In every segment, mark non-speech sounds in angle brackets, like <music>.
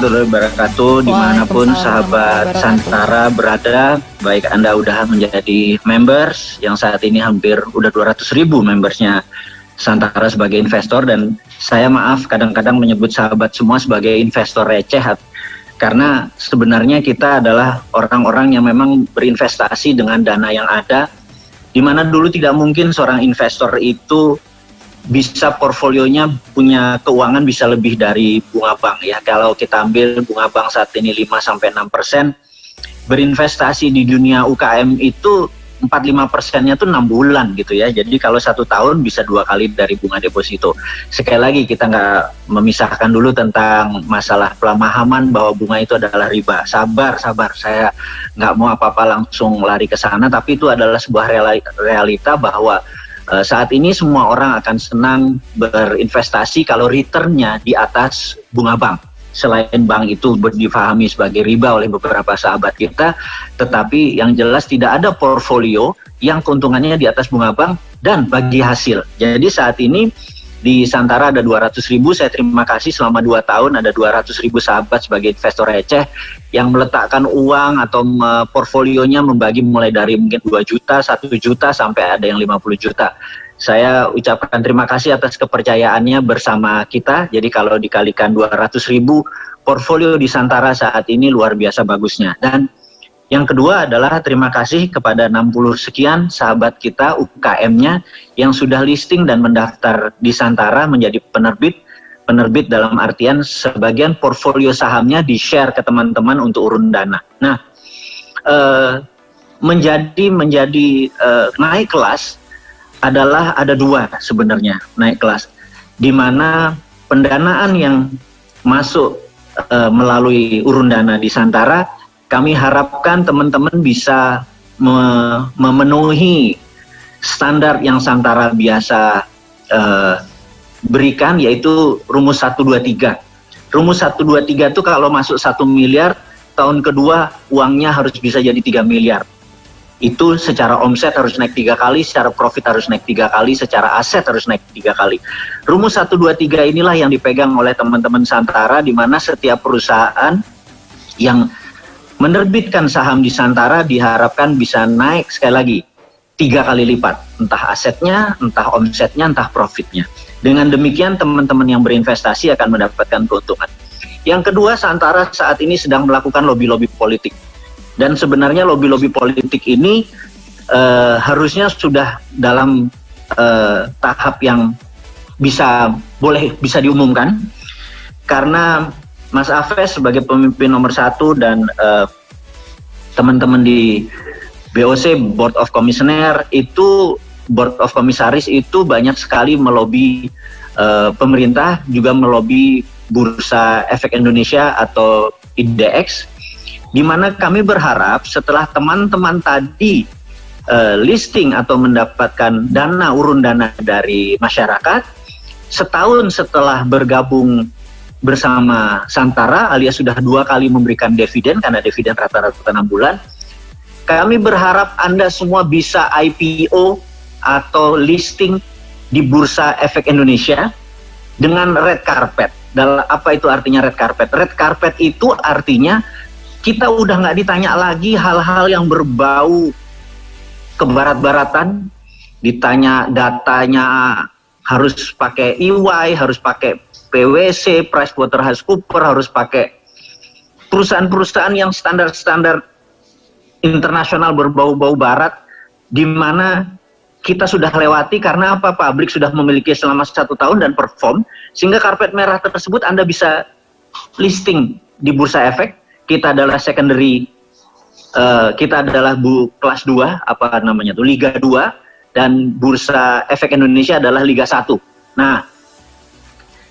warahmatullahi wabarakatuh di mana pun sahabat Santara berada baik Anda udah menjadi members yang saat ini hampir udah 200 ribu membersnya Santara sebagai investor. Dan saya maaf kadang-kadang menyebut sahabat semua sebagai investor receh karena sebenarnya kita adalah orang-orang yang memang berinvestasi dengan dana yang ada di mana dulu tidak mungkin seorang investor itu bisa portfolionya punya keuangan bisa lebih dari bunga bank ya. Kalau kita ambil bunga bank saat ini 5 sampai 6 persen, berinvestasi di dunia UKM itu 4-5 persennya tuh 6 bulan gitu ya. Jadi kalau satu tahun bisa dua kali dari bunga deposito. Sekali lagi kita nggak memisahkan dulu tentang masalah pemahaman bahwa bunga itu adalah riba. Sabar, sabar. Saya nggak mau apa-apa langsung lari ke sana, tapi itu adalah sebuah realita bahwa Uh, saat ini semua orang akan senang berinvestasi kalau returnnya di atas bunga bank. Selain bank itu difahami sebagai riba oleh beberapa sahabat kita, tetapi yang jelas tidak ada portfolio yang keuntungannya di atas bunga bank dan bagi hasil. Jadi saat ini di Santara ada 200 ribu, saya terima kasih selama 2 tahun ada 200 ribu sahabat sebagai investor receh yang meletakkan uang atau portfolionya membagi mulai dari mungkin 2 juta, 1 juta sampai ada yang 50 juta. Saya ucapkan terima kasih atas kepercayaannya bersama kita. Jadi kalau dikalikan 200 ribu, portfolio di Santara saat ini luar biasa bagusnya. Dan yang kedua adalah terima kasih kepada 60 sekian sahabat kita UKM-nya yang sudah listing dan mendaftar di Santara menjadi penerbit. Penerbit dalam artian sebagian portfolio sahamnya di-share ke teman-teman untuk urun dana. Nah, eh, menjadi menjadi eh, naik kelas adalah ada dua sebenarnya naik kelas, di mana pendanaan yang masuk eh, melalui urun dana di Santara kami harapkan teman-teman bisa me memenuhi standar yang Santara biasa uh, berikan yaitu rumus 123. Rumus 123 itu kalau masuk satu miliar, tahun kedua uangnya harus bisa jadi 3 miliar. Itu secara omset harus naik tiga kali, secara profit harus naik tiga kali, secara aset harus naik tiga kali. Rumus 123 inilah yang dipegang oleh teman-teman Santara di mana setiap perusahaan yang menerbitkan saham di Santara diharapkan bisa naik sekali lagi tiga kali lipat, entah asetnya, entah omsetnya, entah profitnya. Dengan demikian teman-teman yang berinvestasi akan mendapatkan keuntungan. Yang kedua, Santara saat ini sedang melakukan lobby-lobby politik. Dan sebenarnya lobby-lobby politik ini uh, harusnya sudah dalam uh, tahap yang bisa boleh bisa diumumkan karena Mas Afes sebagai pemimpin nomor satu dan uh, teman-teman di BOC Board of Commissioner itu Board of Komisaris itu banyak sekali melobi uh, pemerintah juga melobi Bursa Efek Indonesia atau IDX di mana kami berharap setelah teman-teman tadi uh, listing atau mendapatkan dana urun dana dari masyarakat setahun setelah bergabung bersama Santara alias sudah dua kali memberikan dividen karena dividen rata-rata enam bulan. Kami berharap Anda semua bisa IPO atau listing di Bursa Efek Indonesia dengan red carpet. Dalam apa itu artinya red carpet? Red carpet itu artinya kita udah nggak ditanya lagi hal-hal yang berbau kebarat-baratan, ditanya datanya harus pakai EY, harus pakai PwC, PricewaterhouseCoopers harus pakai perusahaan-perusahaan yang standar-standar internasional berbau-bau barat di mana kita sudah lewati karena apa? Pabrik sudah memiliki selama satu tahun dan perform sehingga karpet merah tersebut Anda bisa listing di bursa efek. Kita adalah secondary uh, kita adalah bu kelas 2 apa namanya tuh Liga 2 dan bursa efek Indonesia adalah Liga 1 nah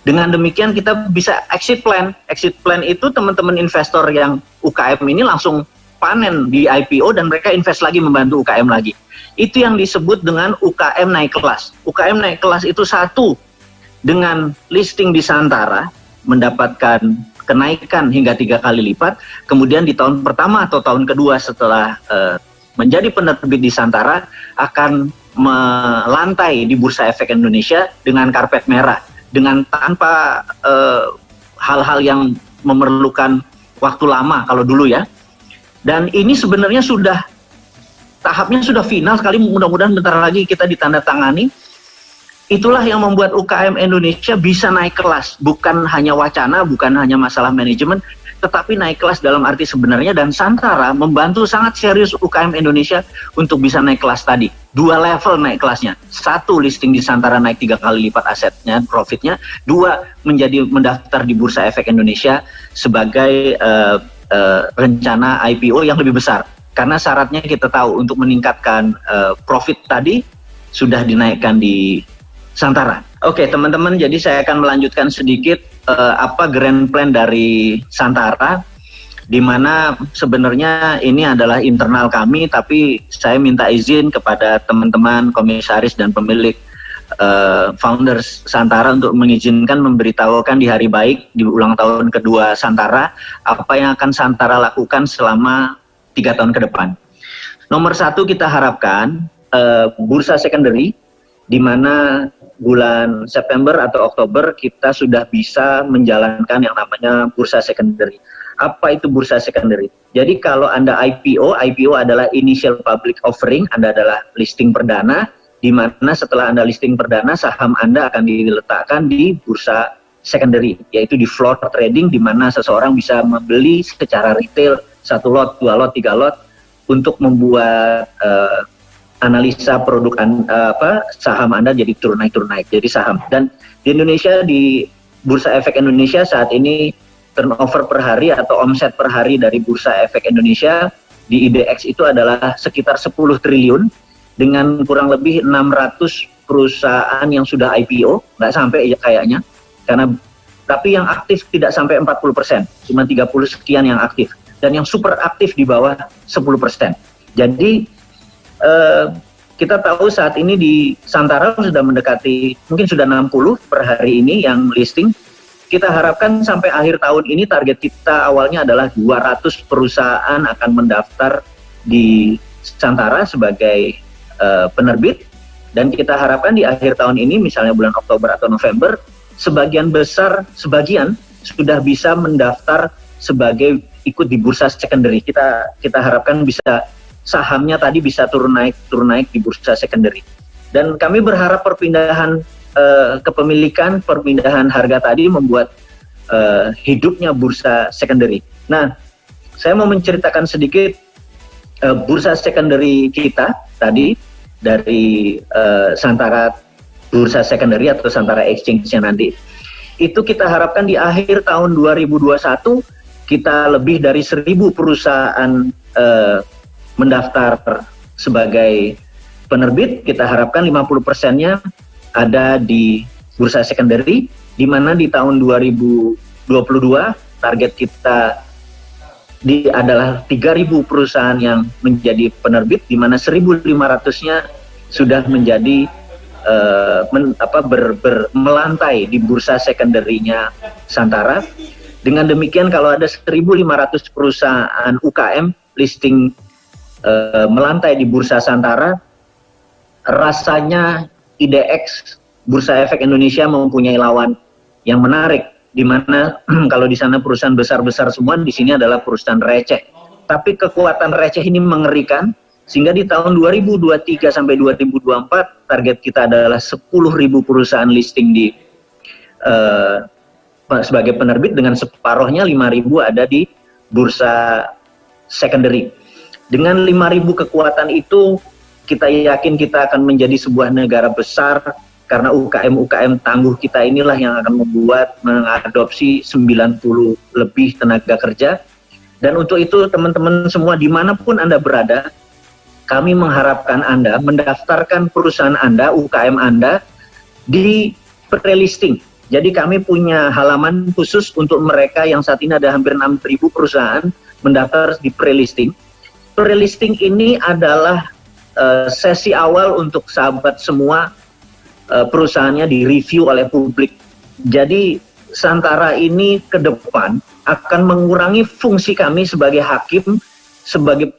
dengan demikian kita bisa exit plan. Exit plan itu teman-teman investor yang UKM ini langsung panen di IPO dan mereka invest lagi membantu UKM lagi. Itu yang disebut dengan UKM naik kelas. UKM naik kelas itu satu dengan listing di Santara mendapatkan kenaikan hingga tiga kali lipat. Kemudian di tahun pertama atau tahun kedua setelah uh, menjadi penerbit di Santara akan melantai di Bursa Efek Indonesia dengan karpet merah dengan tanpa eh, hal-hal yang memerlukan waktu lama kalau dulu ya. Dan ini sebenarnya sudah tahapnya sudah final sekali mudah-mudahan bentar lagi kita ditandatangani. Itulah yang membuat UKM Indonesia bisa naik kelas. Bukan hanya wacana bukan hanya masalah manajemen tetapi naik kelas dalam arti sebenarnya. Dan Santara membantu sangat serius UKM Indonesia untuk bisa naik kelas tadi dua level naik kelasnya. Satu listing di Santara naik tiga kali lipat asetnya profitnya. Dua menjadi mendaftar di Bursa Efek Indonesia sebagai uh, uh, rencana IPO yang lebih besar. Karena syaratnya kita tahu untuk meningkatkan uh, profit tadi sudah dinaikkan di Santara. Oke, okay, teman-teman, jadi saya akan melanjutkan sedikit uh, apa grand plan dari Santara, di mana sebenarnya ini adalah internal kami, tapi saya minta izin kepada teman-teman komisaris dan pemilik uh, founders Santara untuk mengizinkan memberitahukan di hari baik di ulang tahun kedua Santara apa yang akan Santara lakukan selama tiga tahun ke depan. Nomor satu kita harapkan uh, bursa secondary di mana bulan September atau Oktober kita sudah bisa menjalankan yang namanya bursa secondary. Apa itu bursa secondary? Jadi kalau Anda IPO, IPO adalah initial public offering, Anda adalah listing perdana, di mana setelah Anda listing perdana, saham Anda akan diletakkan di bursa secondary, yaitu di floor trading, di mana seseorang bisa membeli secara retail satu lot, dua lot, tiga lot, untuk membuat uh, analisa produk uh, apa saham Anda jadi turun naik turun naik jadi saham dan di Indonesia di Bursa Efek Indonesia saat ini turnover per hari atau omset per hari dari Bursa Efek Indonesia di IDX itu adalah sekitar 10 triliun dengan kurang lebih 600 perusahaan yang sudah IPO nggak sampai ya kayaknya. Karena tapi yang aktif tidak sampai 40 persen. Cuma 30 sekian yang aktif. Dan yang super aktif di bawah 10 persen. Jadi Eh, kita tahu saat ini di Santara sudah mendekati mungkin sudah 60 per hari ini yang listing. Kita harapkan sampai akhir tahun ini target kita awalnya adalah 200 perusahaan akan mendaftar di Santara sebagai uh, penerbit dan kita harapkan di akhir tahun ini misalnya bulan Oktober atau November sebagian besar sebagian sudah bisa mendaftar sebagai ikut di bursa secondary. Kita kita harapkan bisa sahamnya tadi bisa turun naik turun naik di bursa secondary. Dan kami berharap perpindahan uh, kepemilikan, perpindahan harga tadi membuat uh, hidupnya bursa secondary. Nah, saya mau menceritakan sedikit uh, bursa secondary kita tadi dari uh, Santara bursa secondary atau Santara Exchange-nya nanti. Itu kita harapkan di akhir tahun 2021 kita lebih dari seribu perusahaan uh, mendaftar sebagai penerbit, kita harapkan 50 persennya ada di bursa secondary, di mana di tahun 2022 target kita di adalah 3.000 perusahaan yang menjadi penerbit, di mana 1.500-nya sudah menjadi uh, men, apa, ber, ber, melantai di bursa secondary-nya Santara. Dengan demikian kalau ada 1.500 perusahaan UKM listing e, melantai di Bursa Santara, rasanya IDX Bursa Efek Indonesia mempunyai lawan yang menarik, di mana <clears throat> kalau di sana perusahaan besar-besar semua, di sini adalah perusahaan receh. Tapi kekuatan receh ini mengerikan, sehingga di tahun 2023 sampai 2024 target kita adalah 10.000 perusahaan listing di uh, sebagai penerbit dengan separohnya 5.000 ada di bursa secondary. Dengan 5.000 kekuatan itu, kita yakin kita akan menjadi sebuah negara besar karena UKM-UKM tangguh kita inilah yang akan membuat mengadopsi 90 lebih tenaga kerja. Dan untuk itu teman-teman semua di mana pun Anda berada, kami mengharapkan Anda mendaftarkan perusahaan Anda, UKM Anda di pre-listing. Jadi kami punya halaman khusus untuk mereka yang saat ini ada hampir 6.000 perusahaan mendaftar di pre-listing pre-listing ini adalah uh, sesi awal untuk sahabat semua uh, perusahaannya direview oleh publik. Jadi Santara ini ke depan akan mengurangi fungsi kami sebagai hakim, sebagai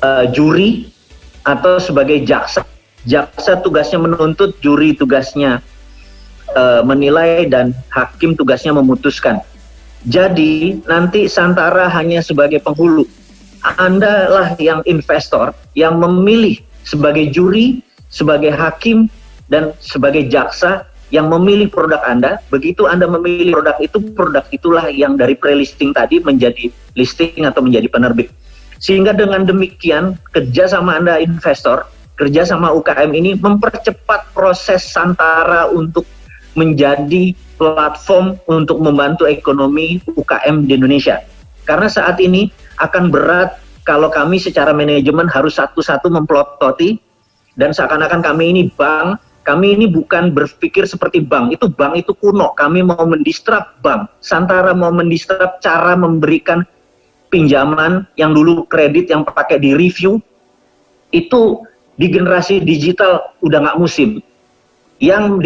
uh, juri atau sebagai jaksa. Jaksa tugasnya menuntut, juri tugasnya uh, menilai dan hakim tugasnya memutuskan. Jadi nanti Santara hanya sebagai penghulu. Anda lah yang investor yang memilih sebagai juri, sebagai hakim, dan sebagai jaksa yang memilih produk Anda. Begitu Anda memilih produk itu, produk itulah yang dari pre-listing tadi menjadi listing atau menjadi penerbit. Sehingga dengan demikian kerjasama Anda investor, kerjasama UKM ini mempercepat proses Santara untuk menjadi platform untuk membantu ekonomi UKM di Indonesia. Karena saat ini akan berat kalau kami secara manajemen harus satu-satu memplototi dan seakan-akan kami ini bank, kami ini bukan berpikir seperti bank, itu bank itu kuno, kami mau mendistrap bank. Santara mau mendistrap cara memberikan pinjaman yang dulu kredit yang pakai di review, itu di generasi digital udah nggak musim. Yang,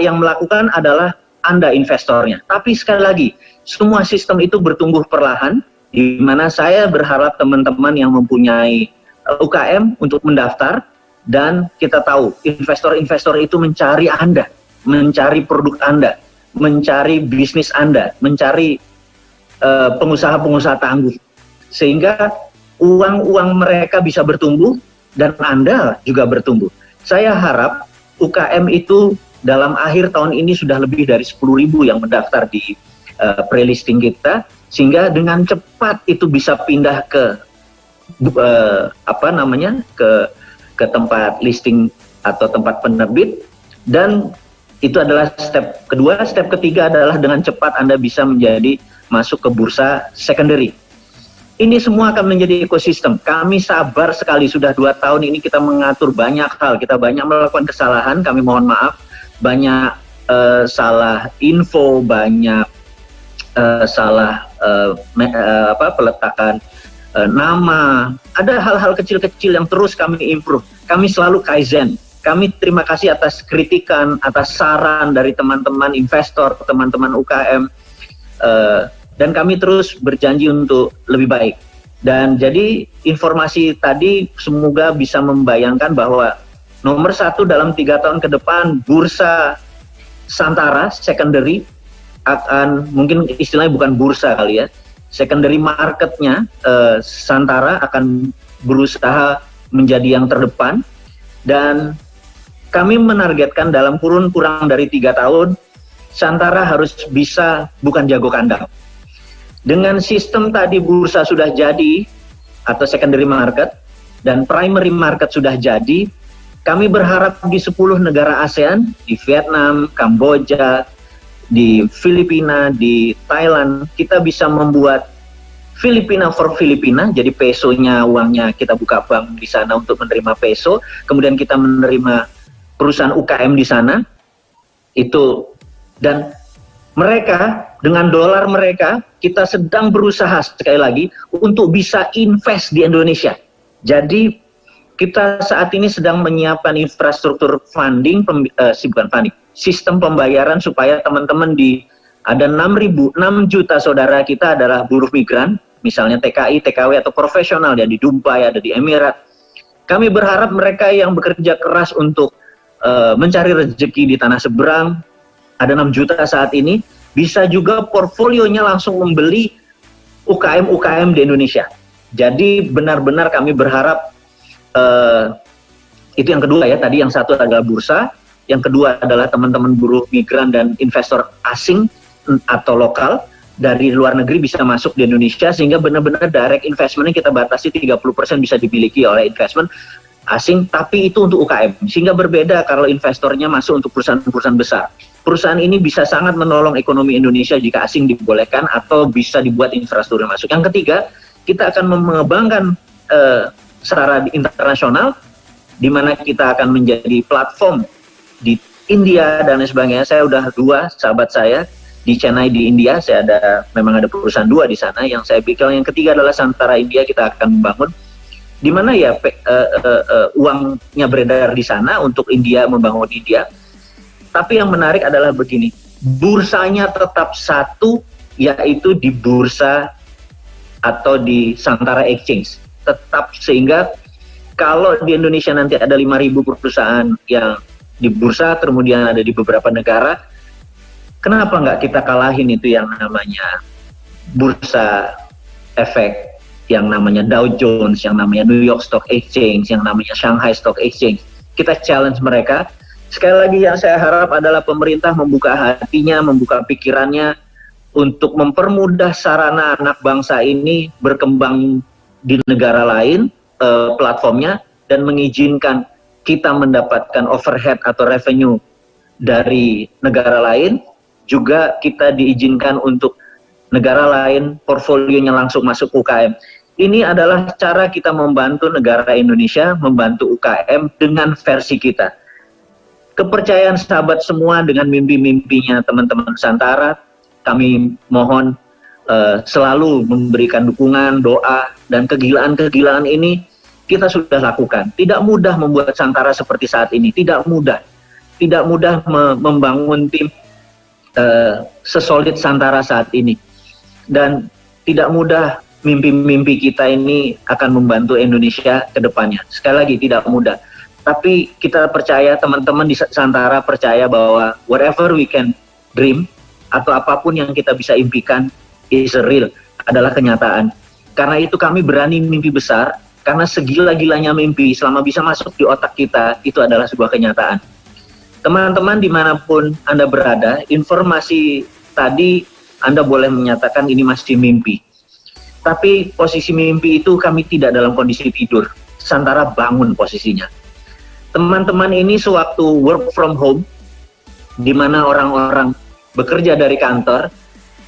yang melakukan adalah anda investornya. Tapi sekali lagi, semua sistem itu bertumbuh perlahan, di mana saya berharap teman-teman yang mempunyai eh, UKM untuk mendaftar, dan kita tahu investor-investor itu mencari Anda, mencari produk Anda, mencari bisnis Anda, mencari eh, pengusaha-pengusaha uh, tangguh. Sehingga uang-uang mereka bisa bertumbuh, dan Anda juga bertumbuh. Saya harap UKM itu dalam akhir tahun ini sudah lebih dari 10.000 yang mendaftar di uh, pre-listing kita sehingga dengan cepat itu bisa pindah ke uh, apa namanya ke ke tempat listing atau tempat penerbit. Dan itu adalah step kedua. Step ketiga adalah dengan cepat Anda bisa menjadi masuk ke bursa secondary. Ini semua akan menjadi ekosistem. Kami sabar sekali. Sudah dua tahun ini kita mengatur banyak hal, kita banyak melakukan kesalahan. Kami mohon maaf. Banyak uh, salah info, banyak uh, salah uh, me, uh, apa peletakan uh, nama. Ada hal-hal kecil-kecil yang terus kami improve. Kami selalu kaizen. Kami terima kasih atas kritikan, atas saran dari teman-teman investor, teman-teman UKM, uh, dan kami terus berjanji untuk lebih baik. Dan jadi informasi tadi semoga bisa membayangkan bahwa Nomor satu dalam tiga tahun ke depan bursa Santara secondary akan mungkin istilahnya bukan bursa kali ya secondary marketnya uh, Santara akan berusaha menjadi yang terdepan. Dan kami menargetkan dalam kurun kurang dari tiga tahun Santara harus bisa bukan jago kandang. Dengan sistem tadi bursa sudah jadi atau secondary market dan primary market sudah jadi kami berharap di 10 negara ASEAN, di Vietnam, Kamboja, di Filipina, di Thailand, kita bisa membuat Filipina for Filipina, jadi pesonya uangnya kita buka bank di sana untuk menerima peso, kemudian kita menerima perusahaan UKM di sana, itu. Dan mereka dengan dolar mereka kita sedang berusaha sekali lagi untuk bisa invest di Indonesia. Jadi kita saat ini sedang menyiapkan infrastruktur funding, uh, bukan funding, sistem pembayaran supaya teman-teman di ada 6 6 juta saudara kita adalah buruh migran, misalnya TKI, TKW atau profesional ya di Dubai, ada di Emirat. Kami berharap mereka yang bekerja keras untuk uh, mencari rezeki di tanah seberang, ada 6 juta saat ini, bisa juga portfolionya langsung membeli UKM-UKM di Indonesia. Jadi benar-benar kami berharap uh, itu yang kedua ya tadi yang satu adalah bursa yang kedua adalah teman-teman buruh migran dan investor asing atau lokal dari luar negeri bisa masuk di Indonesia sehingga benar-benar direct investment kita batasi 30% bisa dimiliki oleh investment asing tapi itu untuk UKM sehingga berbeda kalau investornya masuk untuk perusahaan-perusahaan besar. Perusahaan ini bisa sangat menolong ekonomi Indonesia jika asing dibolehkan atau bisa dibuat infrastruktur masuk. Yang ketiga kita akan mengembangkan uh, secara internasional di mana kita akan menjadi platform di India dan lain sebagainya. Saya udah dua sahabat saya di Chennai di India. Saya ada memang ada perusahaan dua di sana. Yang saya pikir yang ketiga adalah Santara India kita akan membangun di mana ya pe, uh, uh, uh, uangnya beredar di sana untuk India membangun India. Tapi yang menarik adalah begini, bursanya tetap satu yaitu di bursa atau di Santara Exchange tetap sehingga kalau di Indonesia nanti ada 5.000 perusahaan yang di bursa kemudian ada di beberapa negara kenapa nggak kita kalahin itu yang namanya bursa efek yang namanya Dow Jones, yang namanya New York Stock Exchange, yang namanya Shanghai Stock Exchange. Kita challenge mereka. Sekali lagi yang saya harap adalah pemerintah membuka hatinya, membuka pikirannya untuk mempermudah sarana anak bangsa ini berkembang di negara lain uh, platformnya dan mengizinkan kita mendapatkan overhead atau revenue dari negara lain juga kita diizinkan untuk negara lain portfolionya langsung masuk UKM. Ini adalah cara kita membantu negara Indonesia, membantu UKM dengan versi kita. Kepercayaan sahabat semua dengan mimpi-mimpinya teman-teman Nusantara, kami mohon uh, selalu memberikan dukungan, doa, dan kegilaan-kegilaan ini kita sudah lakukan. Tidak mudah membuat Santara seperti saat ini, tidak mudah. Tidak mudah me membangun tim uh, sesolid Santara saat ini. Dan tidak mudah mimpi-mimpi kita ini akan membantu Indonesia ke depannya. Sekali lagi, tidak mudah. Tapi kita percaya, teman-teman di Santara percaya bahwa whatever we can dream, atau apa pun yang kita bisa impikan is real, adalah kenyataan. Karena itu kami berani mimpi besar, karena segila-gilanya mimpi selama bisa masuk di otak kita, itu adalah sebuah kenyataan. Teman-teman di mana pun Anda berada, informasi tadi Anda boleh menyatakan ini masih mimpi. Tapi posisi mimpi itu kami tidak dalam kondisi tidur. Santara bangun posisinya. Teman-teman ini sewaktu work from home, di mana orang-orang bekerja dari kantor,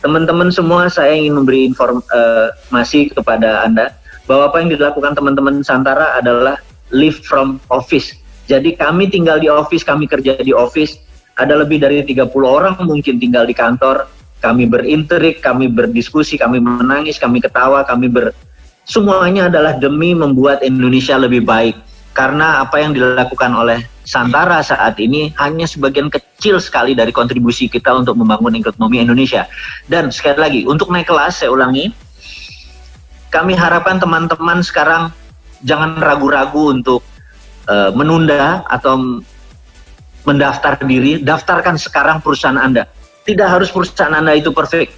teman-teman semua saya ingin memberi informasi kepada Anda bahwa apa yang dilakukan teman-teman Santara adalah live from office. Jadi kami tinggal di office, kami kerja di office, ada lebih dari 30 orang mungkin tinggal di kantor, kami berinterik, kami berdiskusi, kami menangis, kami ketawa, kami ber... Semuanya adalah demi membuat Indonesia lebih baik. Karena apa yang dilakukan oleh Santara saat ini hanya sebagian kecil sekali dari kontribusi kita untuk membangun ekonomi Indonesia. Dan sekali lagi, untuk naik kelas, saya ulangi, kami harapkan teman-teman sekarang jangan ragu-ragu untuk uh, menunda atau mendaftar diri, daftarkan sekarang perusahaan Anda. Tidak harus perusahaan Anda itu perfect.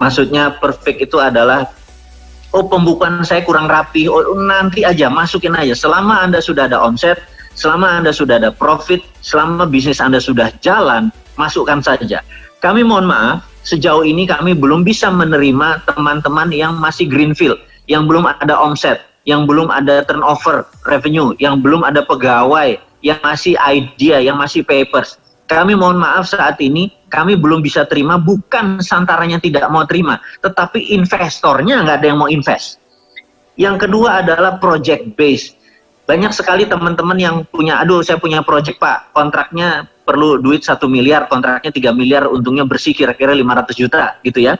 Maksudnya perfect itu adalah oh pembukaan saya kurang rapi, oh nanti aja masukin aja. Selama Anda sudah ada omset, Selama Anda sudah ada profit, selama bisnis Anda sudah jalan, masukkan saja. Kami mohon maaf, sejauh ini kami belum bisa menerima teman-teman yang masih greenfield, yang belum ada omset, yang belum ada turnover revenue, yang belum ada pegawai, yang masih idea, yang masih papers. Kami mohon maaf saat ini, kami belum bisa terima, bukan santaranya tidak mau terima, tetapi investornya nggak ada yang mau invest. Yang kedua adalah project base banyak sekali teman-teman yang punya, aduh saya punya project pak, kontraknya perlu duit satu miliar, kontraknya 3 miliar, untungnya bersih kira-kira 500 juta gitu ya.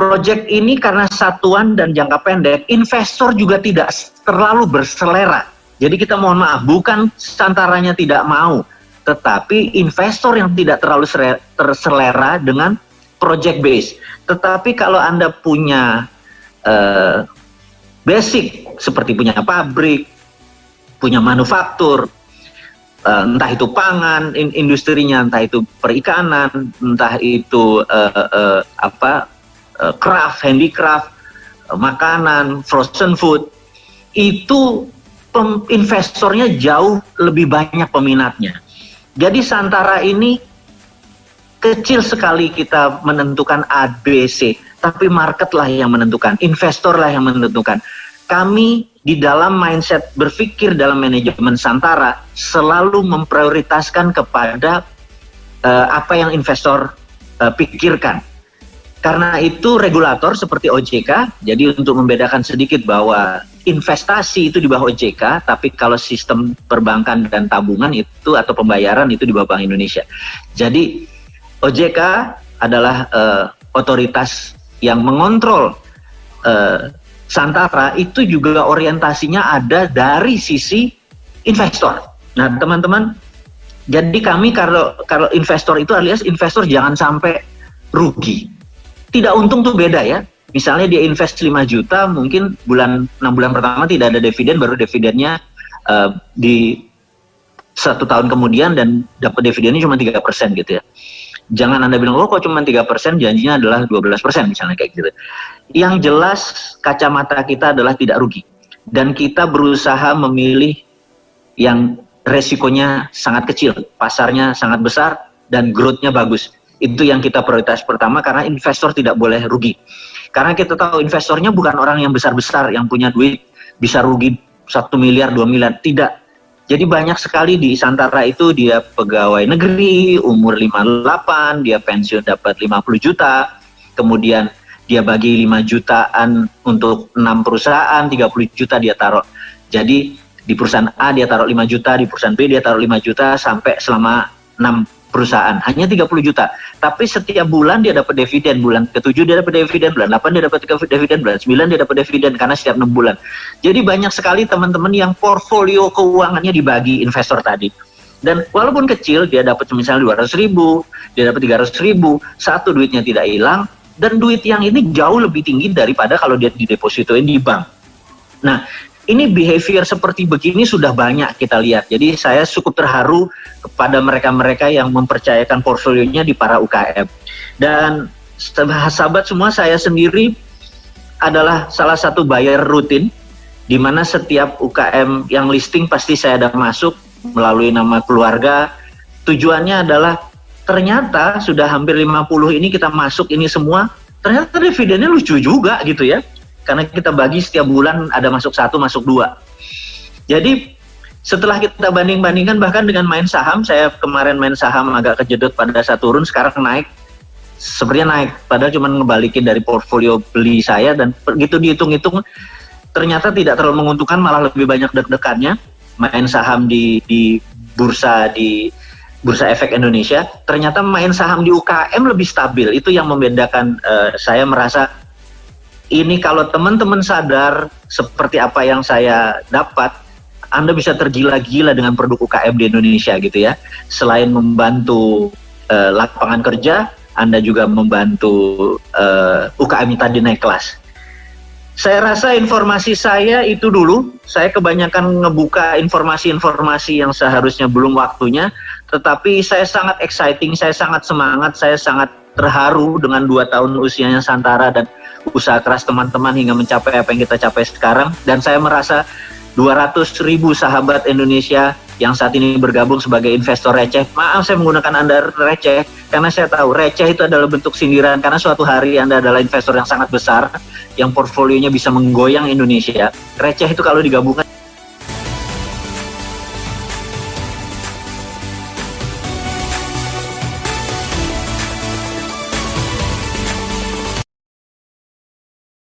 Project ini karena satuan dan jangka pendek, investor juga tidak terlalu berselera. Jadi kita mohon maaf, bukan santaranya tidak mau, tetapi investor yang tidak terlalu terselera dengan project base. Tetapi kalau Anda punya uh, basic seperti punya pabrik, punya manufaktur, uh, entah itu pangan, in, industrinya, entah itu perikanan, entah itu uh, uh, apa craft, handicraft, uh, makanan, frozen food, itu investornya jauh lebih banyak peminatnya. Jadi Santara ini kecil sekali kita menentukan ABC, tapi market lah yang menentukan, investor lah yang menentukan kami di dalam mindset berpikir dalam manajemen Santara selalu memprioritaskan kepada uh, apa yang investor uh, pikirkan. Karena itu regulator seperti OJK, jadi untuk membedakan sedikit bahwa investasi itu di bawah OJK, tapi kalau sistem perbankan dan tabungan itu atau pembayaran itu di bawah Bank Indonesia. Jadi OJK adalah uh, otoritas yang mengontrol uh, Santara itu juga orientasinya ada dari sisi investor. Nah, teman-teman, jadi kami kalau kalau investor itu alias investor jangan sampai rugi. Tidak untung tuh beda ya. Misalnya dia invest 5 juta, mungkin bulan 6 bulan pertama tidak ada dividen, baru dividennya uh, di satu tahun kemudian dan dapat dividennya cuma tiga persen gitu ya. Jangan Anda bilang, oh kok cuma tiga persen, janjinya adalah 12 persen misalnya kayak gitu. Yang jelas kacamata kita adalah tidak rugi. Dan kita berusaha memilih yang resikonya sangat kecil, pasarnya sangat besar, dan growth-nya bagus. Itu yang kita prioritas pertama karena investor tidak boleh rugi. Karena kita tahu investornya bukan orang yang besar-besar, yang punya duit bisa rugi satu miliar, dua miliar. Tidak, jadi banyak sekali di Santara itu dia pegawai negeri, umur 58, dia pensiun dapat 50 juta, kemudian dia bagi 5 jutaan untuk 6 perusahaan, 30 juta dia taruh. Jadi di perusahaan A dia taruh 5 juta, di perusahaan B dia taruh 5 juta sampai selama 6 perusahaan. Hanya 30 juta. Tapi setiap bulan dia dapat dividen. Bulan ke-7 dia dapat dividen. Bulan 8 dia dapat dividen. Bulan 9 dia dapat dividen karena setiap 6 bulan. Jadi banyak sekali teman-teman yang portfolio keuangannya dibagi investor tadi. Dan walaupun kecil dia dapat misalnya 200 ribu dia dapat 300 ribu satu duitnya tidak hilang dan duit yang ini jauh lebih tinggi daripada kalau dia didepositoin di bank. Nah ini behavior seperti begini sudah banyak kita lihat. Jadi saya cukup terharu kepada mereka-mereka yang mempercayakan portfolionya di para UKM. Dan sahabat semua saya sendiri adalah salah satu buyer rutin di mana setiap UKM yang listing pasti saya ada masuk melalui nama keluarga. Tujuannya adalah ternyata sudah hampir 50 ini kita masuk ini semua, ternyata dividennya lucu juga gitu ya karena kita bagi setiap bulan ada masuk satu masuk dua. Jadi setelah kita banding-bandingkan bahkan dengan main saham saya kemarin main saham agak kejedot pada saat turun sekarang naik. Sepertinya naik padahal cuma ngebalikin dari portfolio beli saya dan begitu dihitung-hitung. Ternyata tidak terlalu menguntungkan malah lebih banyak deg-degannya. Main saham di di bursa di bursa efek Indonesia ternyata main saham di UKM lebih stabil. Itu yang membedakan uh, saya merasa ini kalau teman-teman sadar seperti apa yang saya dapat, Anda bisa tergila-gila dengan produk UKM di Indonesia gitu ya. Selain membantu uh, lapangan kerja, Anda juga membantu uh, eh, UKM tadi naik kelas. Saya rasa informasi saya itu dulu, saya kebanyakan ngebuka informasi-informasi yang seharusnya belum waktunya, tetapi saya sangat exciting, saya sangat semangat, saya sangat terharu dengan dua tahun usianya Santara dan usaha keras teman-teman hingga mencapai apa yang kita capai sekarang dan saya merasa 200 ribu sahabat Indonesia yang saat ini bergabung sebagai investor receh. Maaf saya menggunakan Anda receh karena saya tahu receh itu adalah bentuk sindiran karena suatu hari Anda adalah investor yang sangat besar yang portfolionya bisa menggoyang Indonesia. Receh itu kalau digabungkan